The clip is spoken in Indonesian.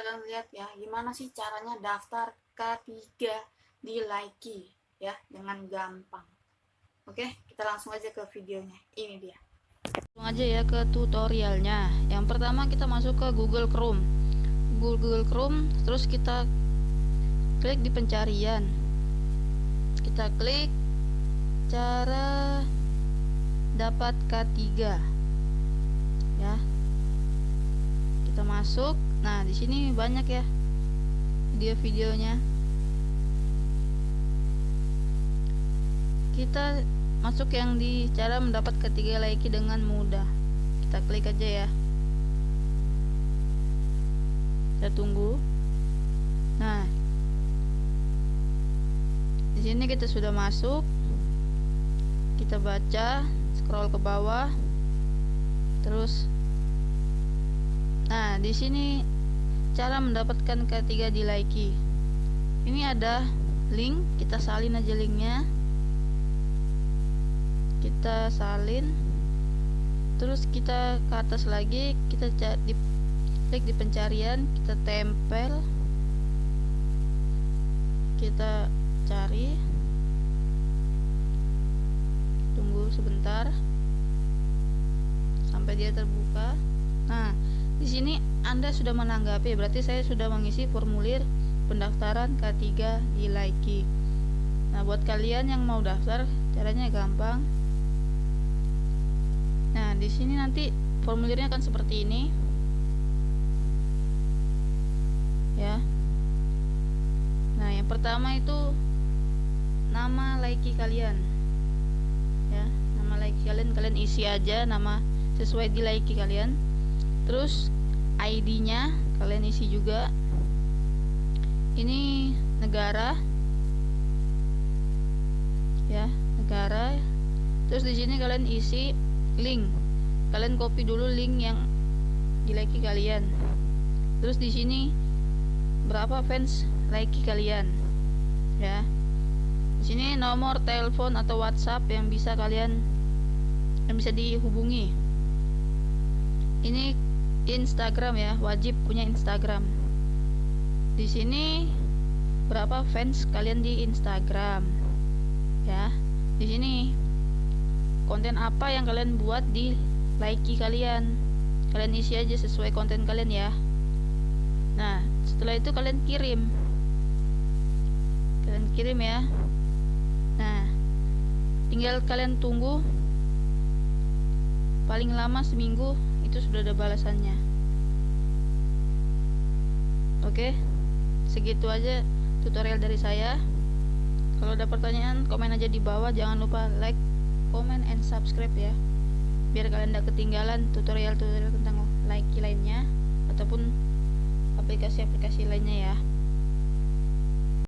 lihat ya gimana sih caranya daftar K3 di Likee ya dengan gampang. Oke kita langsung aja ke videonya. Ini dia. Langsung aja ya ke tutorialnya. Yang pertama kita masuk ke Google Chrome. Google Chrome terus kita klik di pencarian. Kita klik cara dapat K3 ya. kita masuk. Nah di sini banyak ya video-videonya kita masuk yang di cara mendapat ketiga like dengan mudah. Kita klik aja ya. Kita tunggu. Nah di sini kita sudah masuk. Kita baca scroll ke bawah. Terus Nah, di sini cara mendapatkan ketiga di Likee. Ini ada link, kita salin aja linknya. Kita salin. Terus kita ke atas lagi, kita di klik di pencarian, kita tempel. Kita cari. Tunggu sebentar sampai dia terbuka. Nah, di sini Anda sudah menanggapi, berarti saya sudah mengisi formulir pendaftaran K3 di Likee. Nah, buat kalian yang mau daftar, caranya gampang. Nah, di sini nanti formulirnya akan seperti ini. Ya. Nah, yang pertama itu nama Likee kalian. Ya, nama Likee kalian kalian isi aja nama sesuai di Likee kalian terus ID nya kalian isi juga. Ini negara. Ya negara. Terus di sini kalian isi link. Kalian copy dulu link yang di like kalian. Terus di sini berapa fans like kalian? Ya. Di sini nomor telepon atau WhatsApp yang bisa kalian yang bisa dihubungi. Ini Instagram ya wajib punya Instagram. Di sini berapa fans kalian di Instagram? Ya di sini. Konten apa yang kalian buat di like kalian? Kalian isi aja sesuai konten kalian ya. Nah setelah itu kalian kirim. Kalian kirim ya. Nah tinggal kalian tunggu paling lama seminggu itu sudah ada balasannya. Oke segitu aja tutorial dari saya. Kalau ada pertanyaan komen aja di bawah. Jangan lupa like comment and subscribe ya. Biar kalian tidak ketinggalan tutorial-tutorial tentang like lainnya ataupun aplikasi-aplikasi lainnya ya